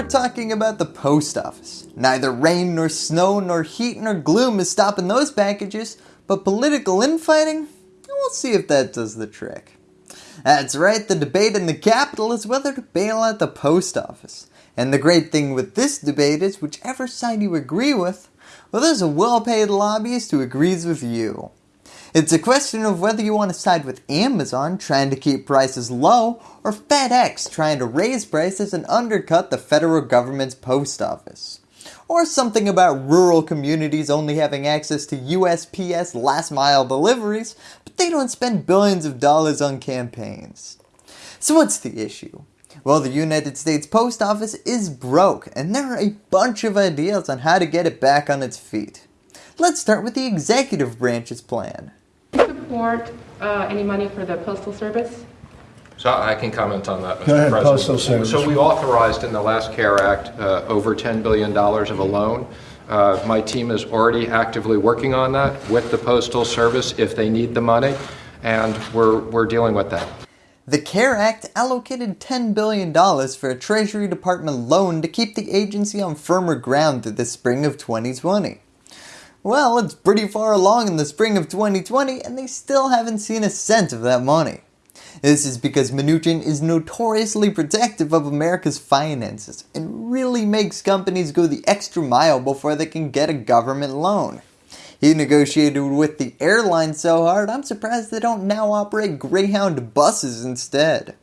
we're talking about the post office. Neither rain nor snow nor heat nor gloom is stopping those packages, but political infighting? We'll see if that does the trick. That's right, the debate in the capital is whether to bail out the post office. And the great thing with this debate is whichever side you agree with, well there's a well paid lobbyist who agrees with you. It's a question of whether you want to side with Amazon trying to keep prices low or FedEx trying to raise prices and undercut the federal government's post office. Or something about rural communities only having access to USPS last mile deliveries, but they don't spend billions of dollars on campaigns. So what's the issue? Well the United States Post Office is broke and there are a bunch of ideas on how to get it back on its feet. Let's start with the executive branch's plan support uh, any money for the Postal Service? So I can comment on that, Mr. Ahead, President. Postal Service. So we authorized in the last CARES Act uh, over $10 billion of a loan. Uh, my team is already actively working on that with the Postal Service if they need the money, and we're, we're dealing with that. The CARES Act allocated $10 billion for a Treasury Department loan to keep the agency on firmer ground through the spring of 2020. Well, it's pretty far along in the spring of 2020 and they still haven't seen a cent of that money. This is because Mnuchin is notoriously protective of America's finances and really makes companies go the extra mile before they can get a government loan. He negotiated with the airline so hard I'm surprised they don't now operate Greyhound buses instead.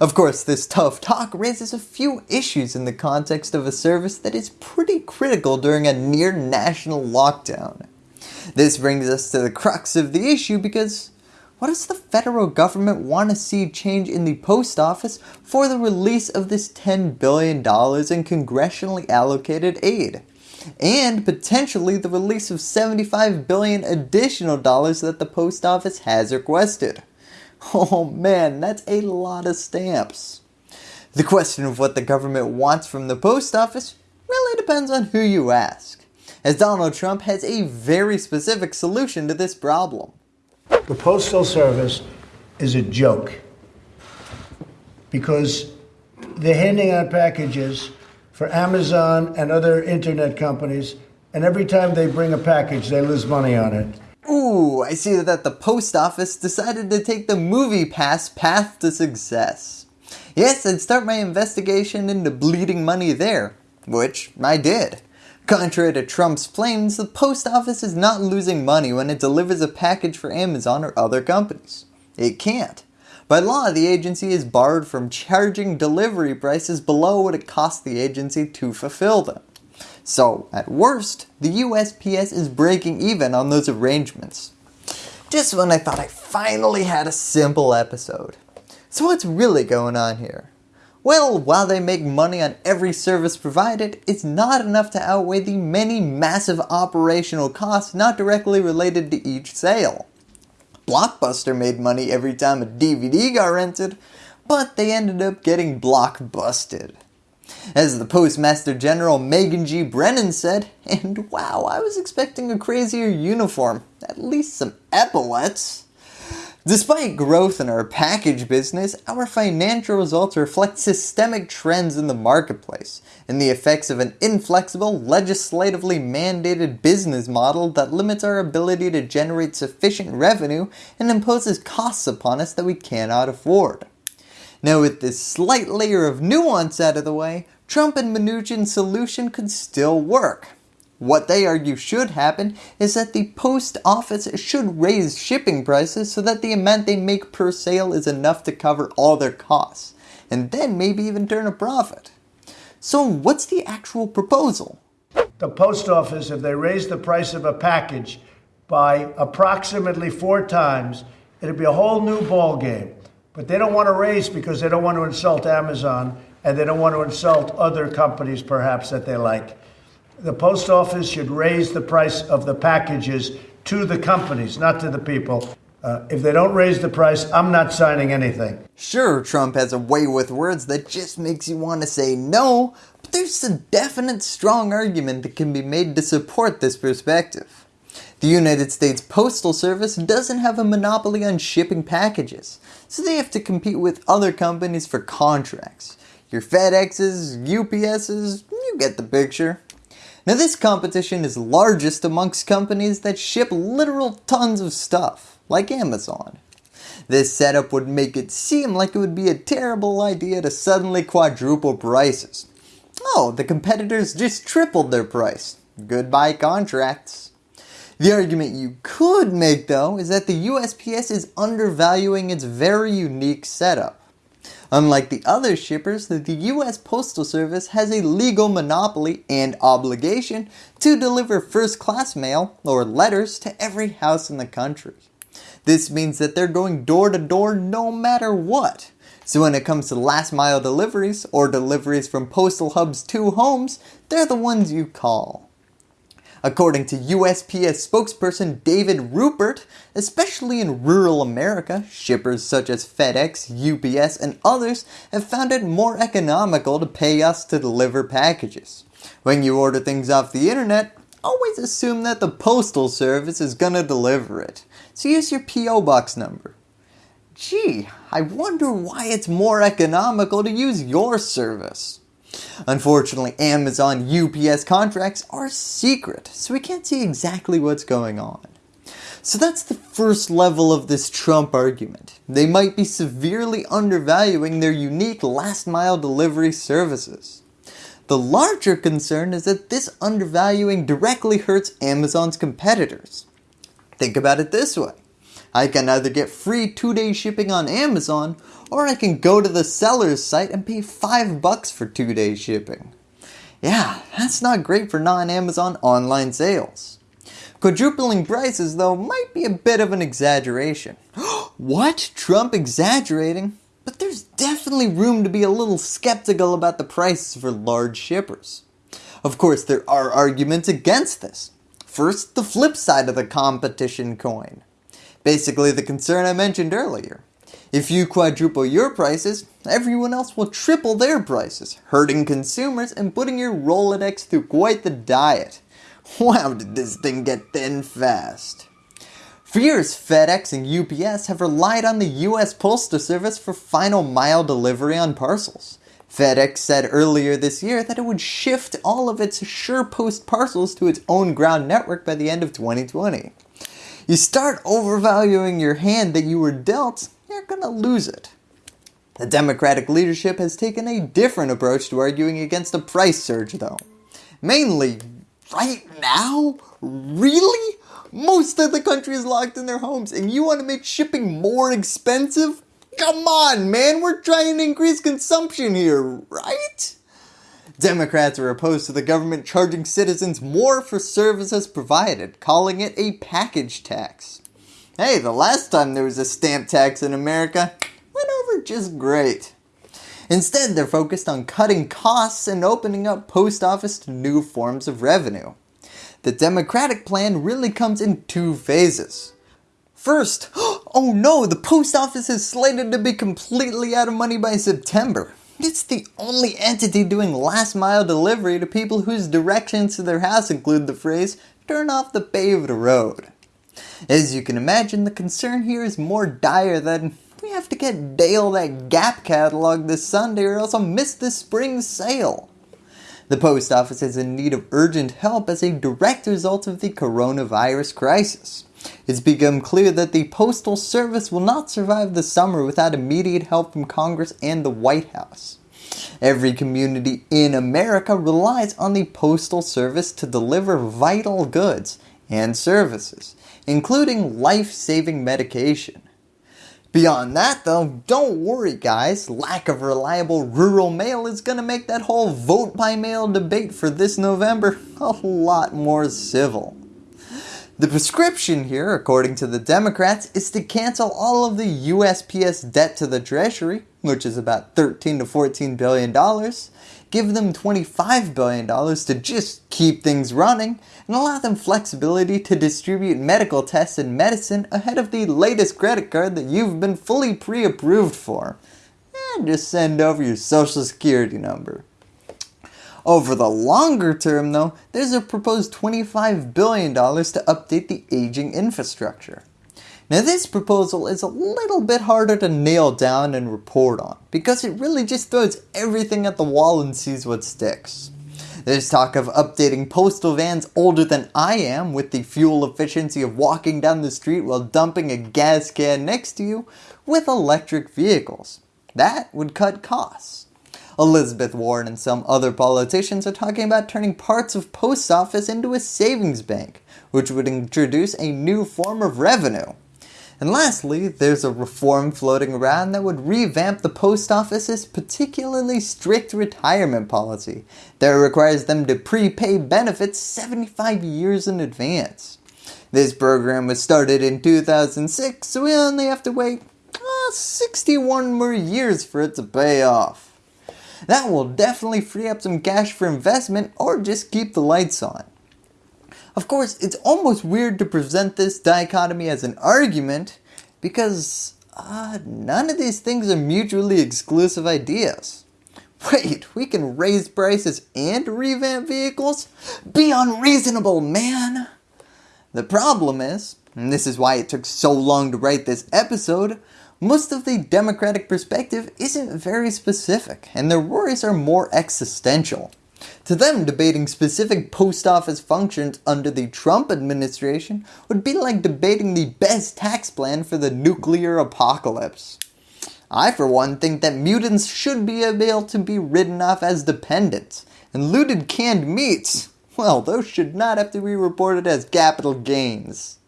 Of course, this tough talk raises a few issues in the context of a service that is pretty critical during a near national lockdown. This brings us to the crux of the issue because what does the federal government want to see change in the post office for the release of this $10 billion in congressionally allocated aid? And potentially the release of 75 billion additional dollars that the post office has requested. Oh man, that's a lot of stamps. The question of what the government wants from the post office really depends on who you ask, as Donald Trump has a very specific solution to this problem. The Postal Service is a joke because they're handing out packages for Amazon and other internet companies and every time they bring a package they lose money on it. Ooh, I see that the post office decided to take the MoviePass path to success. Yes, I'd start my investigation into bleeding money there, which I did. Contrary to Trump's claims, the post office is not losing money when it delivers a package for Amazon or other companies. It can't. By law, the agency is barred from charging delivery prices below what it costs the agency to fulfill them. So at worst, the USPS is breaking even on those arrangements. Just when I thought I finally had a simple episode. So what's really going on here? Well, while they make money on every service provided, it's not enough to outweigh the many massive operational costs not directly related to each sale. Blockbuster made money every time a DVD got rented, but they ended up getting blockbusted. As the Postmaster General Megan G. Brennan said, and wow, I was expecting a crazier uniform, at least some epaulets. Despite growth in our package business, our financial results reflect systemic trends in the marketplace and the effects of an inflexible, legislatively mandated business model that limits our ability to generate sufficient revenue and imposes costs upon us that we cannot afford. Now with this slight layer of nuance out of the way, Trump and Mnuchin's solution could still work. What they argue should happen is that the post office should raise shipping prices so that the amount they make per sale is enough to cover all their costs, and then maybe even turn a profit. So what's the actual proposal? The post office, if they raise the price of a package by approximately four times, it'd be a whole new ball game. But they don't want to raise because they don't want to insult Amazon and they don't want to insult other companies perhaps that they like. The post office should raise the price of the packages to the companies, not to the people. Uh, if they don't raise the price, I'm not signing anything. Sure, Trump has a way with words that just makes you want to say no, but there's a definite strong argument that can be made to support this perspective. The United States Postal Service doesn't have a monopoly on shipping packages, so they have to compete with other companies for contracts. your FedExes, UPSs, you get the picture. Now this competition is largest amongst companies that ship literal tons of stuff, like Amazon. This setup would make it seem like it would be a terrible idea to suddenly quadruple prices. Oh, the competitors just tripled their price. Goodbye contracts. The argument you could make though is that the USPS is undervaluing its very unique setup. Unlike the other shippers, the US Postal Service has a legal monopoly and obligation to deliver first class mail or letters to every house in the country. This means that they're going door to door no matter what. So when it comes to last mile deliveries or deliveries from postal hubs to homes, they're the ones you call. According to USPS spokesperson David Rupert, especially in rural America, shippers such as FedEx, UPS, and others have found it more economical to pay us to deliver packages. When you order things off the internet, always assume that the postal service is gonna deliver it. So use your PO box number. Gee, I wonder why it's more economical to use your service. Unfortunately, Amazon UPS contracts are secret, so we can't see exactly what's going on. So that's the first level of this Trump argument. They might be severely undervaluing their unique last mile delivery services. The larger concern is that this undervaluing directly hurts Amazon's competitors. Think about it this way. I can either get free 2 day shipping on Amazon or I can go to the seller's site and pay 5 bucks for 2 day shipping. Yeah, that's not great for non-Amazon online sales. Quadrupling prices though might be a bit of an exaggeration. what? Trump exaggerating? But there's definitely room to be a little skeptical about the prices for large shippers. Of course there are arguments against this. First, the flip side of the competition coin. Basically the concern I mentioned earlier. If you quadruple your prices, everyone else will triple their prices, hurting consumers and putting your Rolodex through quite the diet. Wow did this thing get thin fast. For years FedEx and UPS have relied on the US Postal Service for final mile delivery on parcels. FedEx said earlier this year that it would shift all of its SurePost parcels to its own ground network by the end of 2020. You start overvaluing your hand that you were dealt, you're gonna lose it. The Democratic leadership has taken a different approach to arguing against a price surge though. Mainly, right now? Really? Most of the country is locked in their homes and you want to make shipping more expensive? Come on man, we're trying to increase consumption here, right? Democrats are opposed to the government charging citizens more for services provided, calling it a package tax. Hey, the last time there was a stamp tax in America, went over just great. Instead, they're focused on cutting costs and opening up post office to new forms of revenue. The Democratic plan really comes in two phases. First, oh no, the post office is slated to be completely out of money by September. It's the only entity doing last mile delivery to people whose directions to their house include the phrase, turn off the paved road. As you can imagine, the concern here is more dire than we have to get Dale that Gap catalog this Sunday or else I'll miss this spring sale. The post office is in need of urgent help as a direct result of the coronavirus crisis. It's become clear that the Postal Service will not survive the summer without immediate help from Congress and the White House. Every community in America relies on the Postal Service to deliver vital goods and services, including life-saving medication. Beyond that though, don't worry guys, lack of reliable rural mail is going to make that whole vote by mail debate for this November a lot more civil. The prescription here, according to the Democrats, is to cancel all of the USPS debt to the Treasury, which is about 13 to 14 billion dollars, give them 25 billion dollars to just keep things running, and allow them flexibility to distribute medical tests and medicine ahead of the latest credit card that you've been fully pre-approved for. And just send over your social security number. Over the longer term though, there's a proposed $25 billion to update the aging infrastructure. Now this proposal is a little bit harder to nail down and report on because it really just throws everything at the wall and sees what sticks. There's talk of updating postal vans older than I am with the fuel efficiency of walking down the street while dumping a gas can next to you with electric vehicles. That would cut costs. Elizabeth Warren and some other politicians are talking about turning parts of post office into a savings bank, which would introduce a new form of revenue. And lastly, there's a reform floating around that would revamp the post office's particularly strict retirement policy that requires them to prepay benefits 75 years in advance. This program was started in 2006, so we only have to wait uh, 61 more years for it to pay off. That will definitely free up some cash for investment or just keep the lights on. Of course, it's almost weird to present this dichotomy as an argument because uh, none of these things are mutually exclusive ideas. Wait, we can raise prices and revamp vehicles? Be unreasonable, man! The problem is, and this is why it took so long to write this episode, most of the Democratic perspective isn't very specific and their worries are more existential. To them, debating specific post office functions under the Trump administration would be like debating the best tax plan for the nuclear apocalypse. I for one think that mutants should be able to be written off as dependents, and looted canned meats, well those should not have to be reported as capital gains.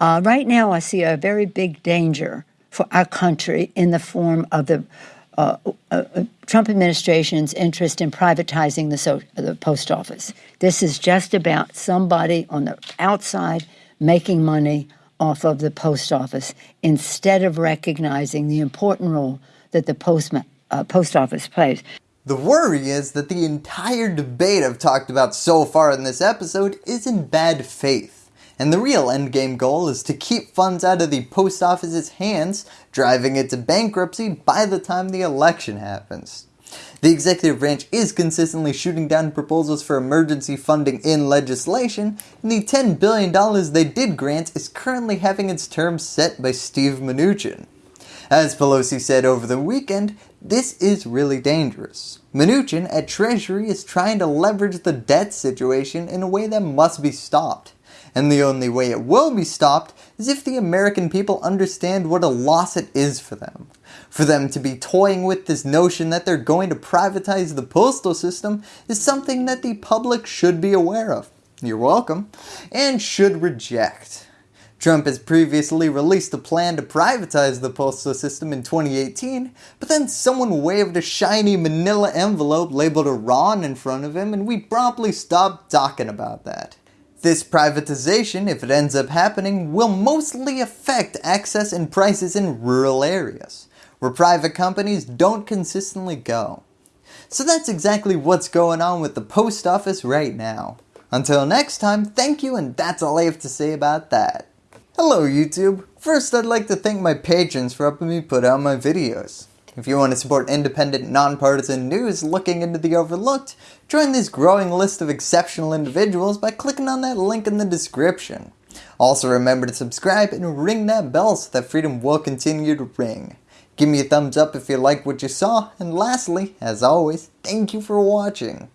Uh, right now I see a very big danger for our country in the form of the uh, uh, uh, Trump administration's interest in privatizing the, so, the post office. This is just about somebody on the outside making money off of the post office instead of recognizing the important role that the uh, post office plays. The worry is that the entire debate I've talked about so far in this episode is in bad faith and the real endgame goal is to keep funds out of the post office's hands, driving it to bankruptcy by the time the election happens. The executive branch is consistently shooting down proposals for emergency funding in legislation, and the $10 billion they did grant is currently having its terms set by Steve Mnuchin. As Pelosi said over the weekend, this is really dangerous. Mnuchin at Treasury is trying to leverage the debt situation in a way that must be stopped and the only way it will be stopped is if the American people understand what a loss it is for them. For them to be toying with this notion that they're going to privatize the postal system is something that the public should be aware of. You're welcome. And should reject. Trump has previously released a plan to privatize the postal system in 2018, but then someone waved a shiny manila envelope labeled Iran in front of him and we promptly stopped talking about that. This privatization, if it ends up happening, will mostly affect access and prices in rural areas, where private companies don't consistently go. So that's exactly what's going on with the post office right now. Until next time, thank you and that's all I have to say about that. Hello YouTube! First I'd like to thank my patrons for helping me put out my videos. If you want to support independent, nonpartisan news looking into the overlooked, join this growing list of exceptional individuals by clicking on that link in the description. Also remember to subscribe and ring that bell so that freedom will continue to ring. Give me a thumbs up if you like what you saw, and lastly, as always, thank you for watching.